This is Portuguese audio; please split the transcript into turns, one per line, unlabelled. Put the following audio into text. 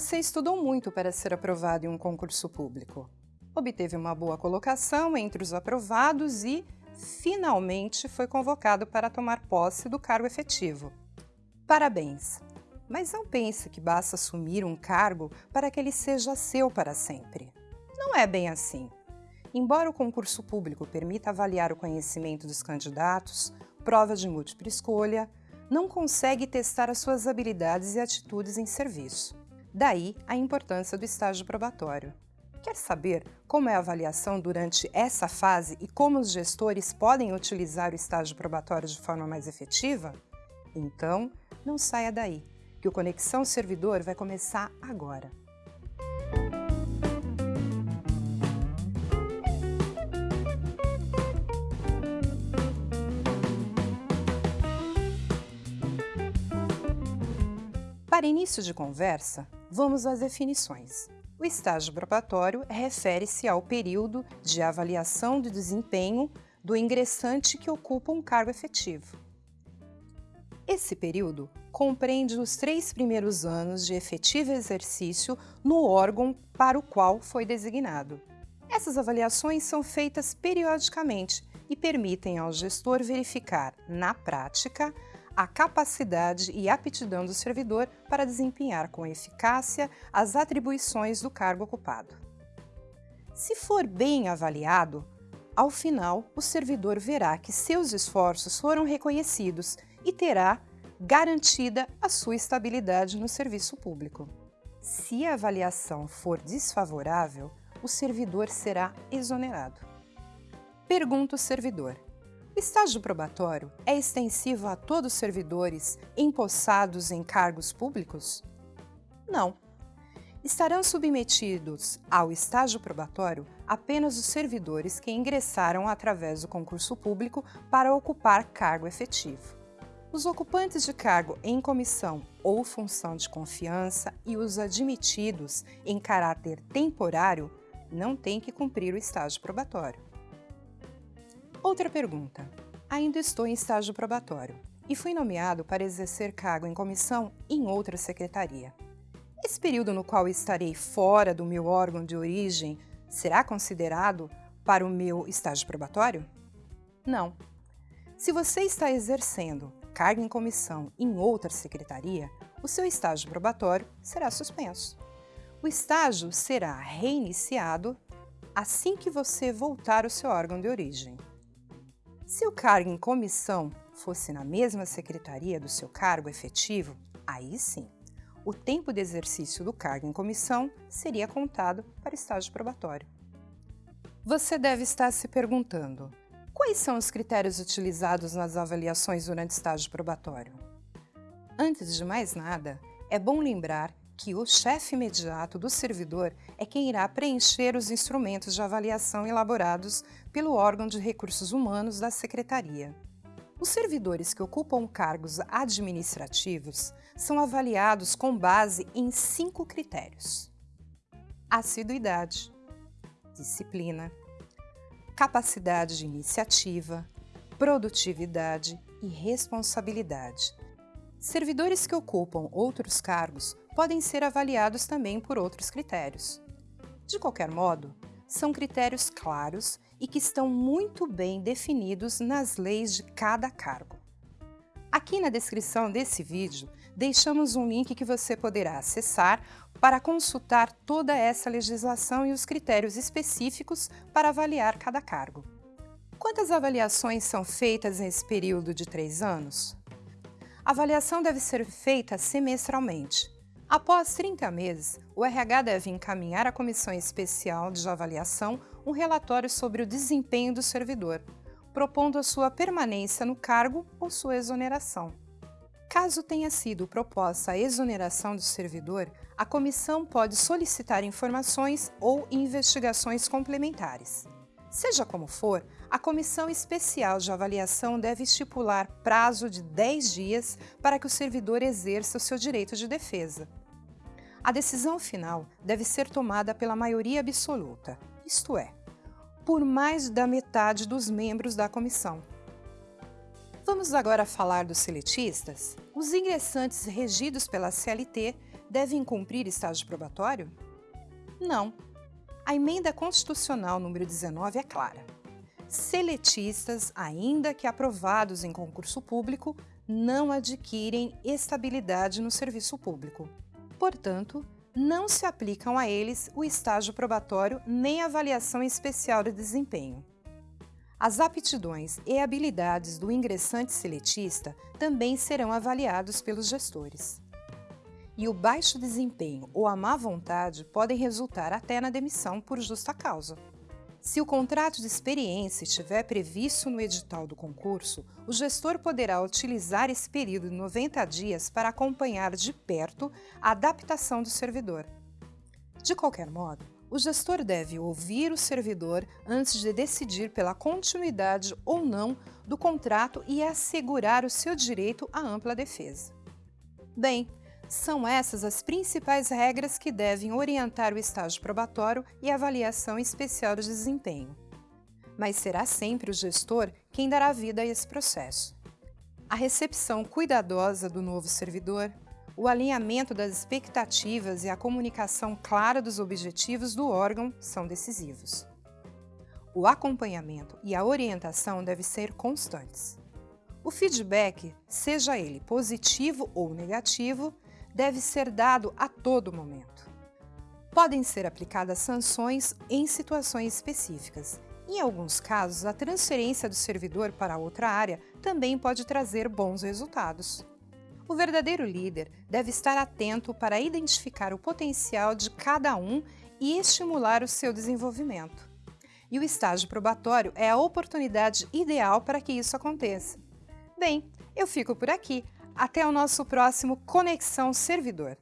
Você estudou muito para ser aprovado em um concurso público. Obteve uma boa colocação entre os aprovados e, finalmente, foi convocado para tomar posse do cargo efetivo. Parabéns! Mas não pense que basta assumir um cargo para que ele seja seu para sempre. Não é bem assim. Embora o concurso público permita avaliar o conhecimento dos candidatos, prova de múltipla escolha, não consegue testar as suas habilidades e atitudes em serviço. Daí a importância do estágio probatório. Quer saber como é a avaliação durante essa fase e como os gestores podem utilizar o estágio probatório de forma mais efetiva? Então, não saia daí, que o Conexão Servidor vai começar agora. Para início de conversa, vamos às definições. O estágio probatório refere-se ao período de avaliação de desempenho do ingressante que ocupa um cargo efetivo. Esse período compreende os três primeiros anos de efetivo exercício no órgão para o qual foi designado. Essas avaliações são feitas periodicamente e permitem ao gestor verificar, na prática, a capacidade e aptidão do servidor para desempenhar com eficácia as atribuições do cargo ocupado. Se for bem avaliado, ao final o servidor verá que seus esforços foram reconhecidos e terá garantida a sua estabilidade no serviço público. Se a avaliação for desfavorável, o servidor será exonerado. Pergunta o servidor: estágio probatório é extensivo a todos os servidores empossados em cargos públicos? Não. Estarão submetidos ao estágio probatório apenas os servidores que ingressaram através do concurso público para ocupar cargo efetivo. Os ocupantes de cargo em comissão ou função de confiança e os admitidos em caráter temporário não têm que cumprir o estágio probatório. Outra pergunta. Ainda estou em estágio probatório e fui nomeado para exercer cargo em comissão em outra secretaria. Esse período no qual estarei fora do meu órgão de origem será considerado para o meu estágio probatório? Não. Se você está exercendo cargo em comissão em outra secretaria, o seu estágio probatório será suspenso. O estágio será reiniciado assim que você voltar ao seu órgão de origem. Se o cargo em comissão fosse na mesma secretaria do seu cargo efetivo, aí sim, o tempo de exercício do cargo em comissão seria contado para estágio probatório. Você deve estar se perguntando, quais são os critérios utilizados nas avaliações durante estágio probatório? Antes de mais nada, é bom lembrar que o chefe imediato do servidor é quem irá preencher os instrumentos de avaliação elaborados pelo órgão de recursos humanos da Secretaria. Os servidores que ocupam cargos administrativos são avaliados com base em cinco critérios. Assiduidade, disciplina, capacidade de iniciativa, produtividade e responsabilidade. Servidores que ocupam outros cargos podem ser avaliados também por outros critérios. De qualquer modo, são critérios claros e que estão muito bem definidos nas leis de cada cargo. Aqui na descrição desse vídeo, deixamos um link que você poderá acessar para consultar toda essa legislação e os critérios específicos para avaliar cada cargo. Quantas avaliações são feitas nesse período de três anos? A avaliação deve ser feita semestralmente, Após 30 meses, o RH deve encaminhar à Comissão Especial de Avaliação um relatório sobre o desempenho do servidor, propondo a sua permanência no cargo ou sua exoneração. Caso tenha sido proposta a exoneração do servidor, a comissão pode solicitar informações ou investigações complementares. Seja como for, a Comissão Especial de Avaliação deve estipular prazo de 10 dias para que o servidor exerça o seu direito de defesa. A decisão final deve ser tomada pela maioria absoluta, isto é, por mais da metade dos membros da comissão. Vamos agora falar dos seletistas? Os ingressantes regidos pela CLT devem cumprir estágio probatório? Não. A emenda constitucional número 19 é clara. Seletistas, ainda que aprovados em concurso público, não adquirem estabilidade no serviço público. Portanto, não se aplicam a eles o estágio probatório nem a avaliação especial de desempenho. As aptidões e habilidades do ingressante seletista também serão avaliados pelos gestores. E o baixo desempenho ou a má vontade podem resultar até na demissão por justa causa. Se o contrato de experiência estiver previsto no edital do concurso, o gestor poderá utilizar esse período de 90 dias para acompanhar de perto a adaptação do servidor. De qualquer modo, o gestor deve ouvir o servidor antes de decidir pela continuidade ou não do contrato e assegurar o seu direito à ampla defesa. Bem, são essas as principais regras que devem orientar o estágio probatório e avaliação especial de desempenho. Mas será sempre o gestor quem dará vida a esse processo. A recepção cuidadosa do novo servidor, o alinhamento das expectativas e a comunicação clara dos objetivos do órgão são decisivos. O acompanhamento e a orientação devem ser constantes. O feedback, seja ele positivo ou negativo, deve ser dado a todo momento. Podem ser aplicadas sanções em situações específicas. Em alguns casos, a transferência do servidor para outra área também pode trazer bons resultados. O verdadeiro líder deve estar atento para identificar o potencial de cada um e estimular o seu desenvolvimento. E o estágio probatório é a oportunidade ideal para que isso aconteça. Bem, eu fico por aqui. Até o nosso próximo Conexão Servidor.